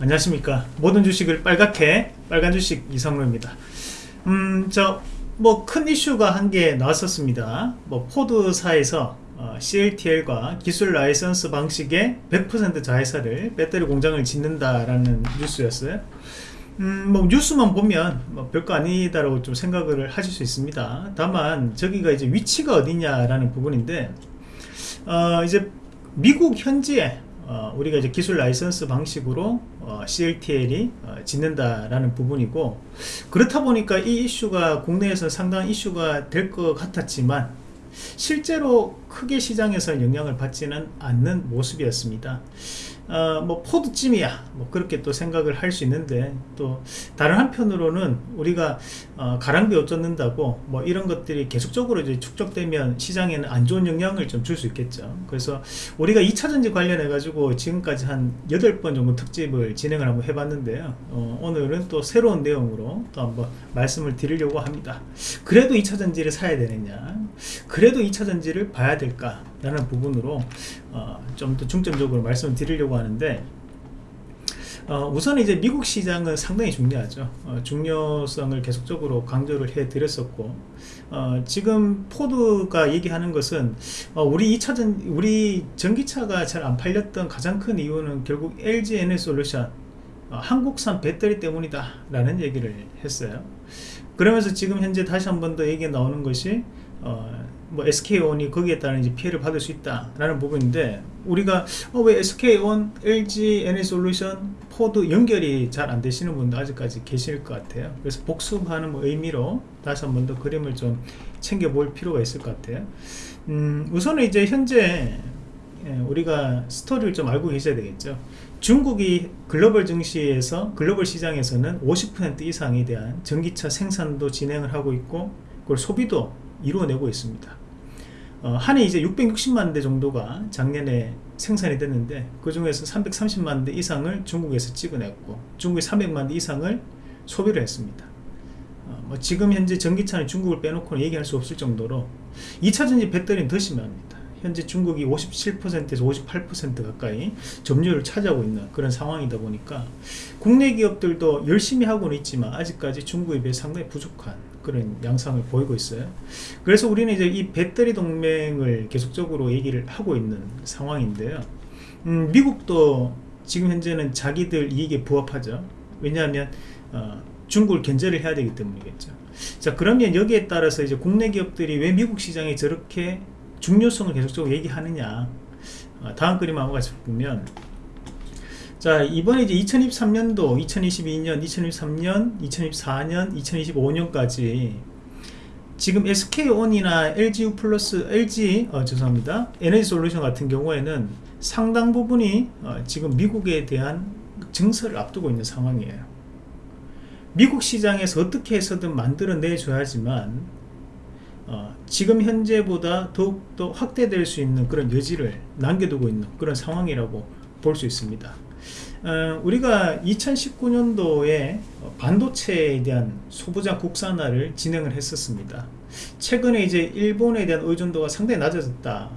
안녕하십니까. 모든 주식을 빨갛게 빨간 주식 이상로입니다. 음저 뭐 큰 이슈가 한 개 나왔었습니다. 뭐 포드사에서 어, CLTL과 기술 라이선스 방식의 100% 자회사를 배터리 공장을 짓는다라는 뉴스였어요. 음, 뭐 뉴스만 보면 뭐 별거 아니다라고 좀 생각을 하실 수 있습니다. 다만 저기가 이제 위치가 어디냐라는 부분인데 어, 이제 미국 현지에 어, 우리가 이제 기술 라이선스 방식으로 어, CLTL이 어, 짓는다라는 부분이고 그렇다 보니까 이 이슈가 국내에서 상당한 이슈가 될 것 같았지만 실제로 크게 시장에서 영향을 받지는 않는 모습이었습니다 어, 뭐 포드쯤이야. 뭐 그렇게 또 생각을 할 수 있는데 또 다른 한편으로는 우리가 어, 가랑비 옷 젖는다고 뭐 이런 것들이 계속적으로 이제 축적되면 시장에는 안 좋은 영향을 좀 줄 수 있겠죠. 그래서 우리가 2차전지 관련해 가지고 지금까지 한 8번 정도 특집을 진행을 한번 해봤는데요. 어, 오늘은 또 새로운 내용으로 또 한번 말씀을 드리려고 합니다. 그래도 2차전지를 사야 되느냐? 그래도 2차전지를 봐야 될까 라는 부분으로 어, 좀 더 중점적으로 말씀을 드리려고 하는데 어, 우선 이제 미국 시장은 상당히 중요하죠. 어, 중요성을 계속적으로 강조를 해 드렸었고 어, 지금 포드가 얘기하는 것은 어, 우리 2차전 우리 전기차가 잘 안 팔렸던 가장 큰 이유는 결국 LG 에너지솔루션 어, 한국산 배터리 때문이다 라는 얘기를 했어요. 그러면서 지금 현재 다시 한 번 더 얘기 나오는 것이 어, 뭐 SK온이 거기에 따른 이제 피해를 받을 수 있다라는 부분인데 우리가 어, 왜 SK온, LG 에너지솔루션, 포드 연결이 잘 안 되시는 분도 아직까지 계실 것 같아요. 그래서 복습하는 뭐 의미로 다시 한 번 더 그림을 좀 챙겨볼 필요가 있을 것 같아요. 음, 우선은 이제 현재 예, 우리가 스토리를 좀 알고 계셔야 되겠죠. 중국이 글로벌 증시에서 글로벌 시장에서는 50% 이상에 대한 전기차 생산도 진행을 하고 있고 그걸 소비도 이루어내고 있습니다. 어, 한해 이제 660만 대 정도가 작년에 생산이 됐는데 그 중에서 330만 대 이상을 중국에서 찍어냈고 중국이 300만 대 이상을 소비를 했습니다. 어, 뭐 지금 현재 전기차는 중국을 빼놓고는 얘기할 수 없을 정도로 2차 전지 배터리는 더 심합니다. 현재 중국이 57%에서 58% 가까이 점유율을 차지하고 있는 그런 상황이다 보니까 국내 기업들도 열심히 하고는 있지만 아직까지 중국에 비해 상당히 부족한 그런 양상을 보이고 있어요. 그래서 우리는 이제 이 배터리 동맹을 계속적으로 얘기를 하고 있는 상황인데요. 음, 미국도 지금 현재는 자기들 이익에 부합하죠. 왜냐하면 어, 중국을 견제를 해야 되기 때문이겠죠. 자 그러면 여기에 따라서 이제 국내 기업들이 왜 미국 시장에 저렇게 중요성을 계속적으로 얘기하느냐. 어, 다음 그림 한번 같이 보면 자 이번에 이제 2023년도 2022년 2023년 2024년 2025년까지 지금 SK온이나 LGU 플러스 LG 어, 죄송합니다. 에너지 솔루션 같은 경우에는 상당 부분이 어, 지금 미국에 대한 증설을 앞두고 있는 상황이에요. 미국 시장에서 어떻게 해서든 만들어내 줘야지만 어, 지금 현재보다 더욱더 확대될 수 있는 그런 여지를 남겨두고 있는 그런 상황이라고 볼 수 있습니다 어, 우리가 2019년도에 반도체에 대한 소부장 국산화를 진행을 했었습니다. 최근에 이제 일본에 대한 의존도가 상당히 낮아졌다.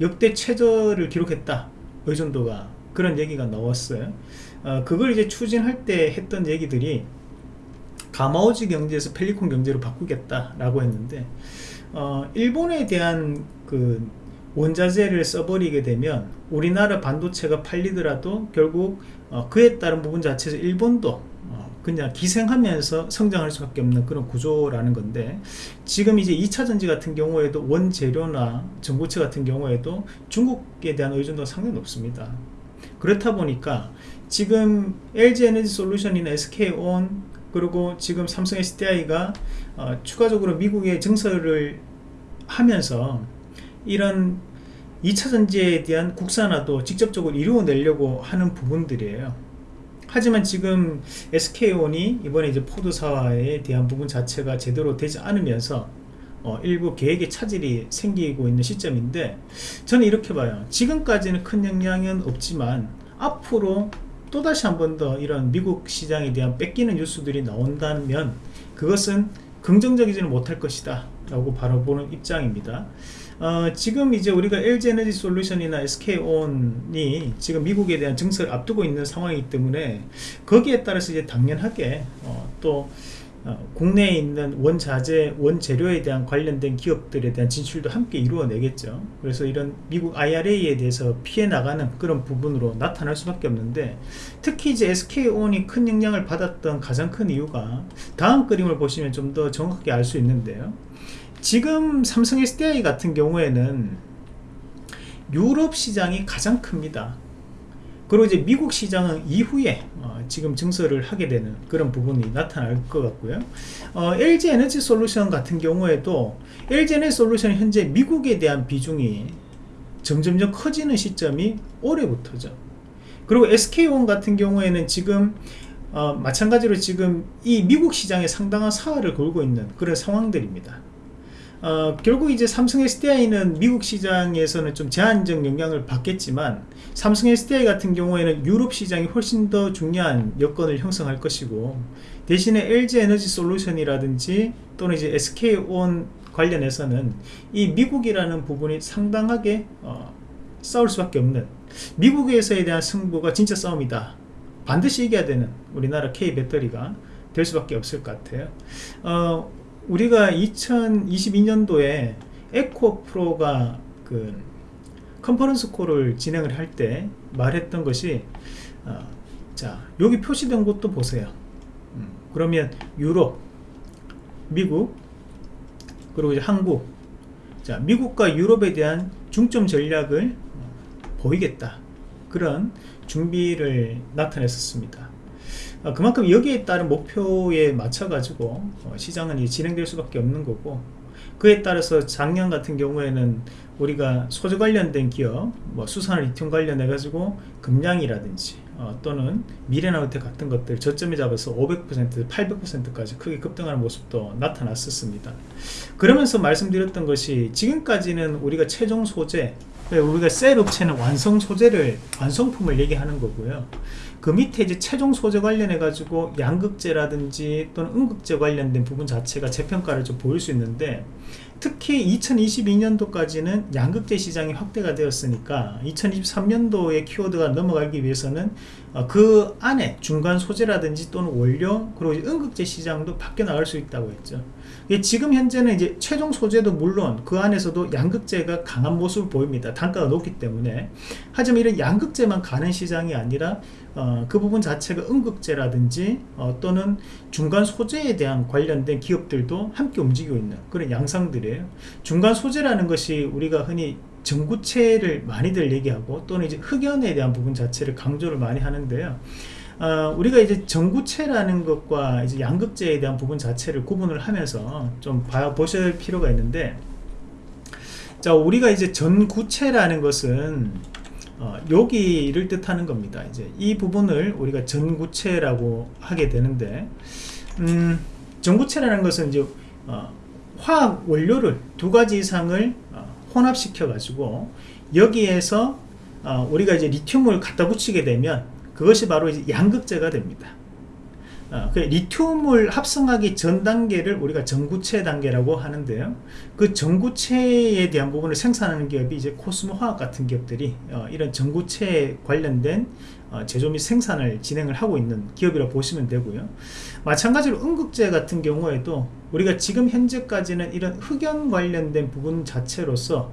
역대 최저를 기록했다. 의존도가 그런 얘기가 나왔어요. 어, 그걸 이제 추진할 때 했던 얘기들이 가마오지 경제에서 펠리콘 경제로 바꾸겠다라고 했는데 어, 일본에 대한 그 원자재를 써버리게 되면 우리나라 반도체가 팔리더라도 결국 어, 그에 따른 부분 자체에서 일본도 어, 그냥 기생하면서 성장할 수밖에 없는 그런 구조라는 건데 지금 이제 2차전지 같은 경우에도 원재료나 전고체 같은 경우에도 중국에 대한 의존도가 상당히 높습니다. 그렇다 보니까 지금 LG에너지 솔루션이나 SK온 그리고 지금 삼성 SDI가 어, 추가적으로 미국에 증설을 하면서 이런 2차 전지에 대한 국산화도 직접적으로 이루어내려고 하는 부분들이에요. 하지만 지금 SK온이 이번에 이제 포드사에 대한 부분 자체가 제대로 되지 않으면서 어, 일부 계획의 차질이 생기고 있는 시점인데 저는 이렇게 봐요. 지금까지는 큰 영향은 없지만 앞으로 또다시 한 번 더 이런 미국 시장에 대한 뺏기는 뉴스들이 나온다면 그것은 긍정적이지는 못할 것이다 라고 바라보는 입장입니다 어, 지금 이제 우리가 LG 에너지 솔루션이나 SK온이 지금 미국에 대한 증설을 앞두고 있는 상황이기 때문에 거기에 따라서 이제 당연하게 어, 또 어, 국내에 있는 원자재, 원재료에 대한 관련된 기업들에 대한 진출도 함께 이루어내겠죠. 그래서 이런 미국 IRA에 대해서 피해 나가는 그런 부분으로 나타날 수밖에 없는데 특히 이제 SK온이 큰 영향을 받았던 가장 큰 이유가 다음 그림을 보시면 좀 더 정확하게 알 수 있는데요. 지금 삼성 SDI 같은 경우에는 유럽 시장이 가장 큽니다. 그리고 이제 미국 시장은 이후에 어, 지금 증설을 하게 되는 그런 부분이 나타날 것 같고요. 어, LG 에너지 솔루션 같은 경우에도 LG 에너지 솔루션 현재 미국에 대한 비중이 점점점 커지는 시점이 올해부터죠. 그리고 SK온 같은 경우에는 지금 어, 마찬가지로 지금 이 미국 시장에 상당한 사활을 걸고 있는 그런 상황들입니다. 어, 결국 이제 삼성 SDI는 미국 시장에서는 좀 제한적 영향을 받겠지만 삼성 SDI 같은 경우에는 유럽 시장이 훨씬 더 중요한 여건을 형성할 것이고 대신에 LG 에너지 솔루션이라든지 또는 이제 SK온 관련해서는 이 미국이라는 부분이 상당하게 어, 싸울 수밖에 없는 미국에서에 대한 승부가 진짜 싸움이다. 반드시 이겨야 되는 우리나라 K 배터리가 될 수밖에 없을 것 같아요. 어, 우리가 2022년도에 에코 프로가 그 컨퍼런스 콜을 진행을 할 때 말했던 것이 어, 자 여기 표시된 곳도 보세요. 음, 그러면 유럽 미국 그리고 이제 한국. 자 미국과 유럽에 대한 중점 전략을 보이겠다. 그런 준비를 나타냈었습니다. 어, 그만큼 여기에 따른 목표에 맞춰 가지고 어, 시장은 진행될 수밖에 없는 거고 그에 따라서 작년 같은 경우에는 우리가 소재 관련된 기업 뭐 수산 리튬 관련해 가지고 금량이라든지 어, 또는 미래나우텍 같은 것들 저점에 잡아서 500% 800%까지 크게 급등하는 모습도 나타났었습니다. 그러면서 말씀드렸던 것이 지금까지는 우리가 최종 소재 우리가 셀 업체는 완성 소재를 완성품을 얘기하는 거고요 그 밑에 이제 최종 소재 관련해 가지고 양극재라든지 또는 음극재 관련된 부분 자체가 재평가를 좀 보일 수 있는데 특히 2022년도까지는 양극재 시장이 확대가 되었으니까 2023년도의 키워드가 넘어가기 위해서는 어, 그 안에 중간 소재라든지 또는 원료 그리고 음극재 시장도 바뀌어 나갈 수 있다고 했죠. 지금 현재는 이제 최종 소재도 물론 그 안에서도 양극재가 강한 모습을 보입니다. 단가가 높기 때문에. 하지만 이런 양극재만 가는 시장이 아니라 어, 그 부분 자체가 음극재라든지 어, 또는 중간 소재에 대한 관련된 기업들도 함께 움직이고 있는 그런 양상들이에요. 중간 소재라는 것이 우리가 흔히 전구체를 많이들 얘기하고 또는 이제 흑연에 대한 부분 자체를 강조를 많이 하는데요. 어, 우리가 이제 전구체라는 것과 이제 양극재에 대한 부분 자체를 구분을 하면서 좀 봐, 보실 필요가 있는데 자 우리가 이제 전구체라는 것은 어, 여기를 뜻하는 겁니다 이제 이 부분을 우리가 전구체라고 하게 되는데 음, 전구체라는 것은 이제 어, 화학 원료를 두 가지 이상을 어, 혼합시켜 가지고 여기에서 어, 우리가 이제 리튬을 갖다 붙이게 되면 그것이 바로 양극재가 됩니다. 어, 그 리튬을 합성하기 전 단계를 우리가 전구체 단계라고 하는데요. 그 전구체에 대한 부분을 생산하는 기업이 이제 코스모 화학 같은 기업들이 어, 이런 전구체 관련된 어, 제조 및 생산을 진행을 하고 있는 기업이라고 보시면 되고요. 마찬가지로 음극재 같은 경우에도 우리가 지금 현재까지는 이런 흑연 관련된 부분 자체로서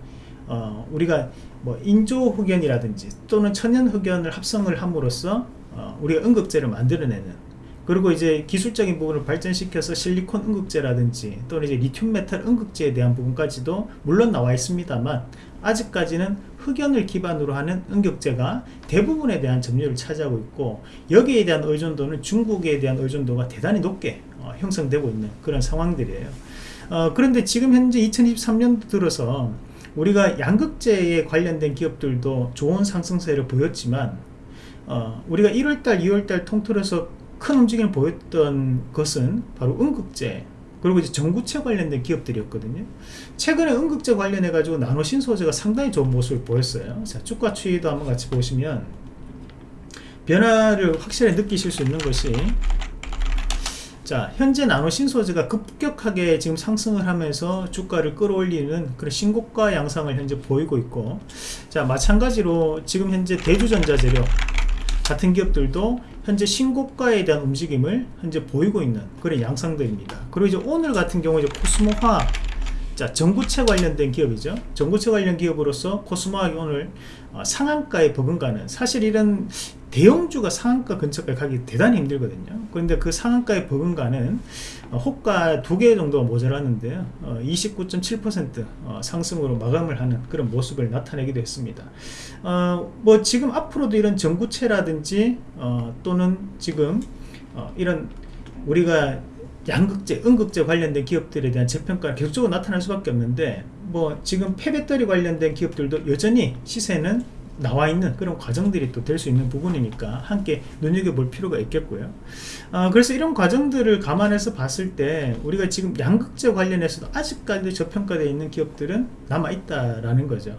어, 우리가 뭐 인조 흑연이라든지 또는 천연 흑연을 합성을 함으로써 어, 우리가 음극재를 만들어내는 그리고 이제 기술적인 부분을 발전시켜서 실리콘 음극재라든지 또는 이제 리튬 메탈 음극재에 대한 부분까지도 물론 나와 있습니다만 아직까지는 흑연을 기반으로 하는 음극재가 대부분에 대한 점유율을 차지하고 있고 여기에 대한 의존도는 중국에 대한 의존도가 대단히 높게 어, 형성되고 있는 그런 상황들이에요. 어, 그런데 지금 현재 2023년 들어서 우리가 양극재에 관련된 기업들도 좋은 상승세를 보였지만 어, 우리가 1월달 2월달 통틀어서 큰 움직임을 보였던 것은 바로 음극재 그리고 이제 전구체 관련된 기업들이었거든요. 최근에 음극재 관련해 가지고 나노신 소재가 상당히 좋은 모습을 보였어요. 자 주가 추이도 한번 같이 보시면 변화를 확실히 느끼실 수 있는 것이 자 현재 나노 신소재가 급격하게 지금 상승을 하면서 주가를 끌어올리는 그런 신고가 양상을 현재 보이고 있고 자 마찬가지로 지금 현재 대주전자재료 같은 기업들도 현재 신고가에 대한 움직임을 현재 보이고 있는 그런 양상들입니다. 그리고 이제 오늘 같은 경우 이제 코스모화 자 전구체 관련된 기업이죠. 전구체 관련 기업으로서 코스모학이 오늘 어, 상한가에 버금가는 사실 이런 대형주가 상한가 근처까지 가기 대단히 힘들거든요. 그런데 그 상한가에 버금가는 어, 호가 두 개 정도가 모자라는데요 어, 29.7% 어, 상승으로 마감을 하는 그런 모습을 나타내기도 했습니다. 어, 뭐 지금 앞으로도 이런 전구체라든지 어, 또는 지금 어, 이런 우리가 양극재, 음극재 관련된 기업들에 대한 재평가가 계속적으로 나타날 수밖에 없는데 뭐 지금 폐배터리 관련된 기업들도 여전히 시세는 나와 있는 그런 과정들이 또 될 수 있는 부분이니까 함께 눈여겨볼 필요가 있겠고요. 어, 그래서 이런 과정들을 감안해서 봤을 때 우리가 지금 양극재 관련해서도 아직까지 저평가되어 있는 기업들은 남아있다라는 거죠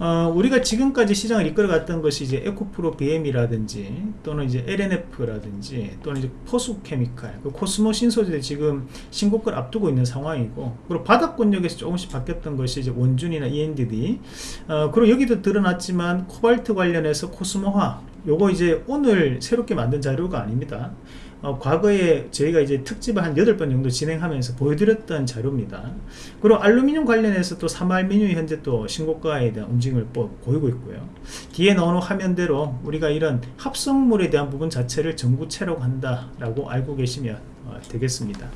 어, 우리가 지금까지 시장을 이끌어갔던 것이 이제 에코프로 BM이라든지 또는 이제 LNF라든지 또는 이제 포수케미칼, 그 코스모 신소재 지금 신고가를 앞두고 있는 상황이고 그리고 바닥권역에서 조금씩 바뀌었던 것이 이제 원준이나 ENDD 어, 그리고 여기도 드러났지만 코발트 관련해서 코스모화 요거 이제 오늘 새롭게 만든 자료가 아닙니다 어, 과거에 저희가 이제 특집을 한 8번 정도 진행하면서 보여드렸던 자료입니다. 그리고 알루미늄 관련해서 또 삼알미늄이 현재 또 신고가에 대한 움직임을 보이고 있고요. 뒤에 나오는 화면대로 우리가 이런 합성물에 대한 부분 자체를 전구체라고 한다라고 알고 계시면 어, 되겠습니다.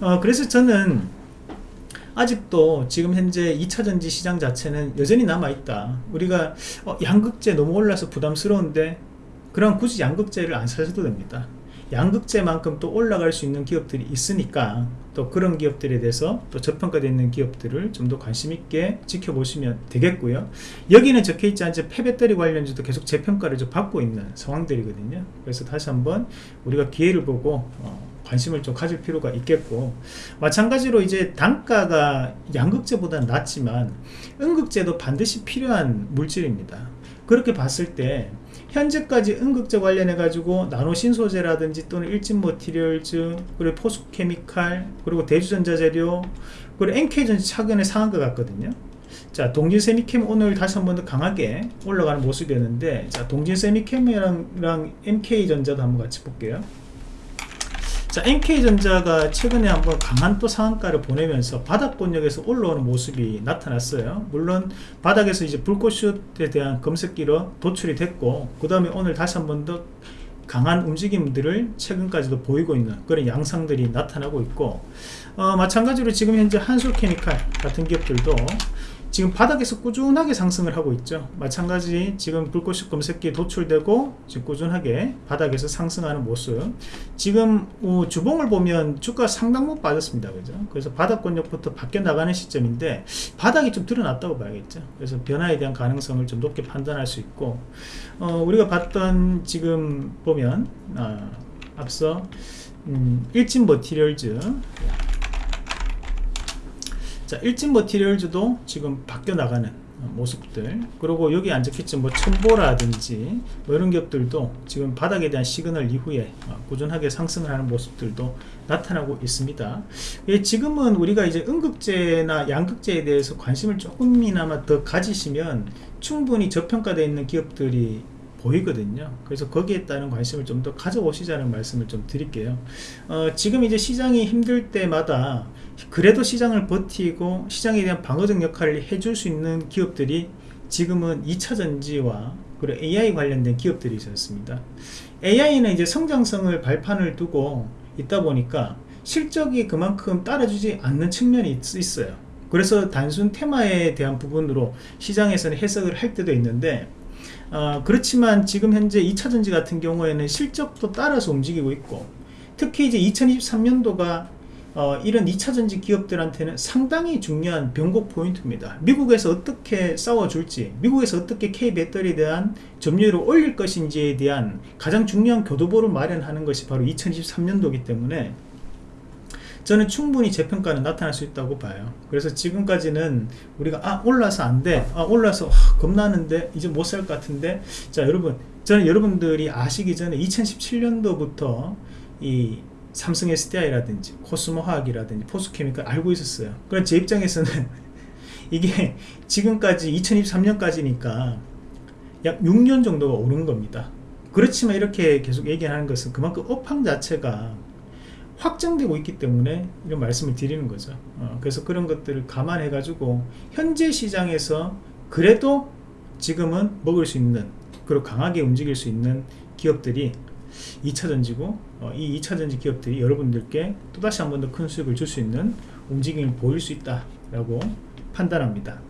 어, 그래서 저는 아직도 지금 현재 2차전지 시장 자체는 여전히 남아있다. 우리가 어, 양극재 너무 올라서 부담스러운데 그럼 굳이 양극재를 안 사셔도 됩니다. 양극재만큼 또 올라갈 수 있는 기업들이 있으니까 또 그런 기업들에 대해서 또 저평가되어 있는 기업들을 좀 더 관심 있게 지켜보시면 되겠고요 여기는 적혀있지 않지 폐배터리 관련주도 계속 재평가를 좀 받고 있는 상황들이거든요 그래서 다시 한번 우리가 기회를 보고 어, 관심을 좀 가질 필요가 있겠고 마찬가지로 이제 단가가 양극재보다는 낮지만 음극재도 반드시 필요한 물질입니다. 그렇게 봤을 때 현재까지 음극재 관련해 가지고 나노 신소재라든지 또는 일진 머티리얼즈 그리고 포수케미칼 그리고 대주전자재료 그리고 NK전지 차근에 상한 것 같거든요. 자 동진 세미캠 오늘 다시 한 번 더 강하게 올라가는 모습이었는데 자 동진 세미캠이랑 MK전자도 한번 같이 볼게요 자 NK전자가 최근에 한번 강한 또 상한가를 보내면서 바닥권역에서 올라오는 모습이 나타났어요. 물론 바닥에서 이제 불꽃슛에 대한 검색기로 도출이 됐고 그 다음에 오늘 다시 한번 더 강한 움직임들을 최근까지도 보이고 있는 그런 양상들이 나타나고 있고 어, 마찬가지로 지금 현재 한솔케미칼 같은 기업들도 지금 바닥에서 꾸준하게 상승을 하고 있죠. 마찬가지 지금 불꽃식 검색기에 도출되고 지금 꾸준하게 바닥에서 상승하는 모습. 지금 어, 주봉을 보면 주가 상당 폭 빠졌습니다. 그죠? 그래서 바닥권역부터 바뀌어 나가는 시점인데 바닥이 좀 드러났다고 봐야겠죠. 그래서 변화에 대한 가능성을 좀 높게 판단할 수 있고 어, 우리가 봤던 지금 보면 어, 앞서 음, 일진 머티리얼즈 자 일진 머티리얼즈도 지금 바뀌어 나가는 모습들. 그리고 여기 안 적혀있죠 뭐 천보라든지 뭐 이런 기업들도 지금 바닥에 대한 시그널 이후에 어, 꾸준하게 상승을 하는 모습들도 나타나고 있습니다. 예, 지금은 우리가 이제 음극재나 양극재에 대해서 관심을 조금이나마 더 가지시면 충분히 저평가되어 있는 기업들이 보이거든요. 그래서 거기에 따른 관심을 좀 더 가져오시자는 말씀을 좀 드릴게요. 어, 지금 이제 시장이 힘들 때마다 그래도 시장을 버티고 시장에 대한 방어적 역할을 해줄 수 있는 기업들이 지금은 2차전지와 그리고 AI 관련된 기업들이 있었습니다. AI는 이제 성장성을 발판을 두고 있다 보니까 실적이 그만큼 따라주지 않는 측면이 있어요. 그래서 단순 테마에 대한 부분으로 시장에서는 해석을 할 때도 있는데 어, 그렇지만 지금 현재 2차전지 같은 경우에는 실적도 따라서 움직이고 있고 특히 이제 2023년도가 어, 이런 2차전지 기업들한테는 상당히 중요한 변곡 포인트입니다. 미국에서 어떻게 싸워줄지 미국에서 어떻게 K배터리에 대한 점유율을 올릴 것인지에 대한 가장 중요한 교도보를 마련하는 것이 바로 2023년도이기 때문에 저는 충분히 재평가는 나타날 수 있다고 봐요 그래서 지금까지는 우리가 아 올라서 안돼 아 올라서 아, 겁나는데 이제 못 살 것 같은데 자 여러분 저는 여러분들이 아시기 전에 2017년도부터 이 삼성 SDI라든지 코스모 화학이라든지 포스케미컬 알고 있었어요. 그럼 제 입장에서는 이게 지금까지 2023년까지니까 약 6년 정도가 오른 겁니다. 그렇지만 이렇게 계속 얘기하는 것은 그만큼 업황 자체가 확장되고 있기 때문에 이런 말씀을 드리는 거죠. 어, 그래서 그런 것들을 감안해 가지고 현재 시장에서 그래도 지금은 먹을 수 있는 그리고 강하게 움직일 수 있는 기업들이 2차전지고 어, 이 2차전지 기업들이 여러분들께 또다시 한 번 더 큰 수익을 줄 수 있는 움직임을 보일 수 있다 라고 판단합니다.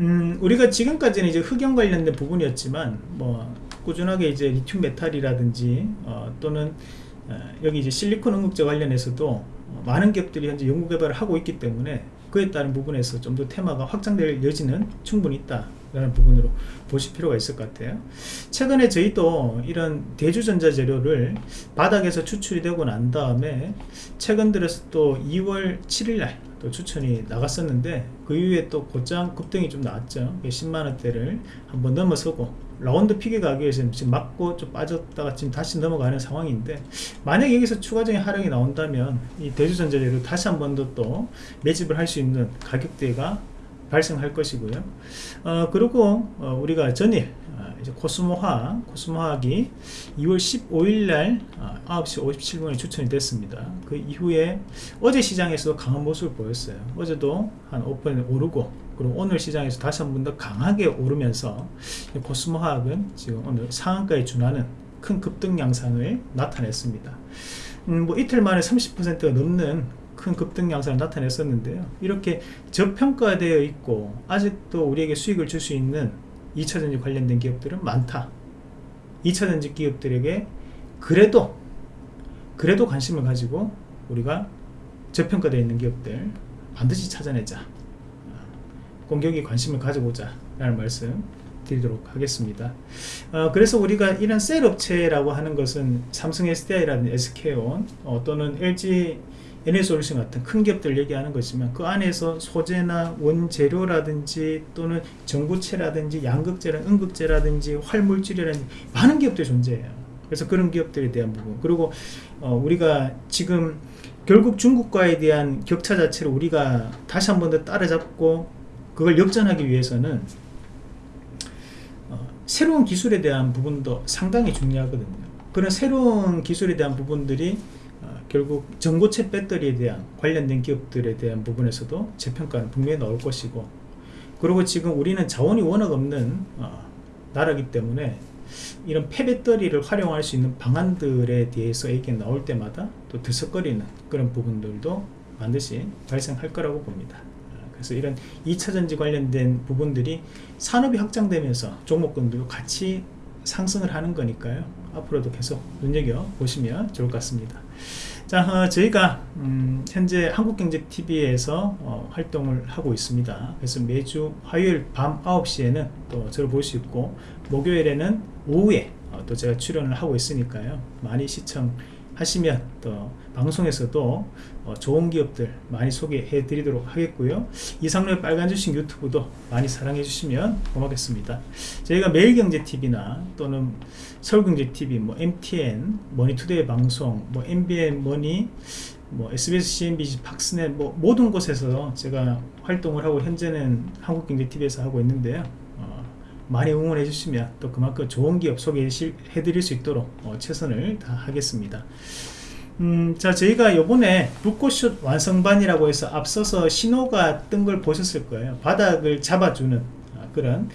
음, 우리가 지금까지는 이제 흑연 관련된 부분이었지만 뭐 꾸준하게 이제 리튬 메탈이라든지 어, 또는 어, 여기 이제 실리콘 응급제 관련해서도 어, 많은 기업들이 현재 연구 개발을 하고 있기 때문에 그에 따른 부분에서 좀 더 테마가 확장될 여지는 충분히 있다 라는 부분으로 보실 필요가 있을 것 같아요. 최근에 저희도 이런 대주전자 재료를 바닥에서 추출이 되고 난 다음에 최근 들어서 또 2월 7일날 또 추천이 나갔었는데 그 이후에 또 곧장 급등이 좀 나왔죠. 10만원대를 한번 넘어서고 round figure 가기 위해서 지금 맞고 좀 빠졌다가 지금 다시 넘어가는 상황인데 만약 여기서 추가적인 하락이 나온다면 이 대주전자재로 다시 한 번 더 또 매집을 할 수 있는 가격대가 발생할 것이고요. 어, 그리고 어, 우리가 전일 어, 이제 코스모화학, 코스모화학이 2월 15일 날 어, 9시 57분에 추천이 됐습니다. 그 이후에 어제 시장에서도 강한 모습을 보였어요. 어제도 한5% 오르고 그리고 오늘 시장에서 다시 한 번 더 강하게 오르면서 코스모화학은 지금 오늘 상한가에 준하는 큰 급등 양상을 나타냈습니다. 음, 뭐 이틀 만에 30%가 넘는 큰 급등 양상을 나타냈었는데요. 이렇게 저평가되어 있고 아직도 우리에게 수익을 줄 수 있는 2차전지 관련된 기업들은 많다. 2차전지 기업들에게 그래도 그래도 관심을 가지고 우리가 저평가되어 있는 기업들 반드시 찾아내자. 공격에 관심을 가져보자 라는 말씀 드리도록 하겠습니다. 어, 그래서 우리가 이런 셀 업체라고 하는 것은 삼성 SDI라든지 SK온 어, 또는 LG NS솔루션 같은 큰 기업들 얘기하는 것이면 그 안에서 소재나 원재료라든지 또는 전구체라든지 양극재라 음극재라든지 활물질이라든지 많은 기업들이 존재해요. 그래서 그런 기업들에 대한 부분. 그리고 어, 우리가 지금 결국 중국과에 대한 격차 자체를 우리가 다시 한 번 더 따라잡고 그걸 역전하기 위해서는 어, 새로운 기술에 대한 부분도 상당히 중요하거든요. 그런 새로운 기술에 대한 부분들이 결국 전고체 배터리에 대한 관련된 기업들에 대한 부분에서도 재평가는 분명히 나올 것이고 그리고 지금 우리는 자원이 워낙 없는 어, 나라기 때문에 이런 폐배터리를 활용할 수 있는 방안들에 대해서 얘기 나올 때마다 또 들썩거리는 그런 부분들도 반드시 발생할 거라고 봅니다 그래서 이런 2차전지 관련된 부분들이 산업이 확장되면서 종목군들도 같이 상승을 하는 거니까요. 앞으로도 계속 눈여겨 보시면 좋을 것 같습니다. 자 어, 저희가 음, 현재 한국경제TV에서 어, 활동을 하고 있습니다. 그래서 매주 화요일 밤 9시에는 또 저를 볼 수 있고 목요일에는 오후에 어, 또 제가 출연을 하고 있으니까요. 많이 시청 하시면 또 방송에서도 어, 좋은 기업들 많이 소개해 드리도록 하겠고요. 이상로의 빨간 주식 유튜브도 많이 사랑해 주시면 고맙겠습니다. 저희가 매일경제TV나 또는 서울경제TV, 뭐 MTN, 머니투데이 방송, 뭐 MBN 머니 뭐 SBS CNBC, 팍스넷 뭐 모든 곳에서 제가 활동을 하고 현재는 한국경제TV에서 하고 있는데요. 어, 많이 응원해 주시면 또 그만큼 좋은 기업 소개해 드릴 수 있도록 어, 최선을 다하겠습니다. 음, 자 저희가 요번에 불꽃슛 완성반이라고 해서 앞서서 신호가 뜬 걸 보셨을 거예요. 바닥을 잡아주는 어, 그런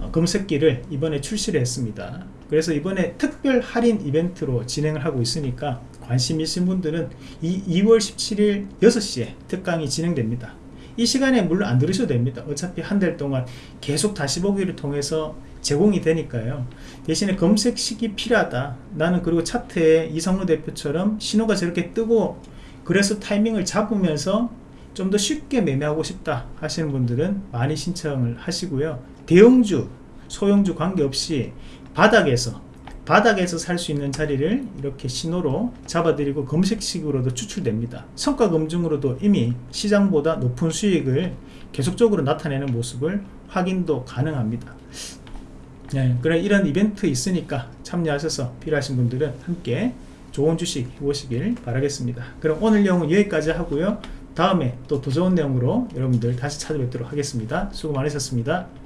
어, 검색기를 이번에 출시를 했습니다. 그래서 이번에 특별 할인 이벤트로 진행을 하고 있으니까 관심 있으신 분들은 이 2월 17일 6시에 특강이 진행됩니다 이 시간에 물론 안 들으셔도 됩니다. 어차피 한 달 동안 계속 다시 보기를 통해서 제공이 되니까요. 대신에 검색식이 필요하다. 나는 그리고 차트에 이성로 대표처럼 신호가 저렇게 뜨고 그래서 타이밍을 잡으면서 좀 더 쉽게 매매하고 싶다 하시는 분들은 많이 신청을 하시고요. 대형주 소형주 관계없이 바닥에서 바닥에서 살 수 있는 자리를 이렇게 신호로 잡아드리고 검색식으로도 추출됩니다. 성과 검증으로도 이미 시장보다 높은 수익을 계속적으로 나타내는 모습을 확인도 가능합니다. 네, 그래 이런 이벤트 있으니까 참여하셔서 필요하신 분들은 함께 좋은 주식 해보시길 바라겠습니다. 그럼 오늘 내용은 여기까지 하고요. 다음에 또 더 좋은 내용으로 여러분들 다시 찾아뵙도록 하겠습니다. 수고 많으셨습니다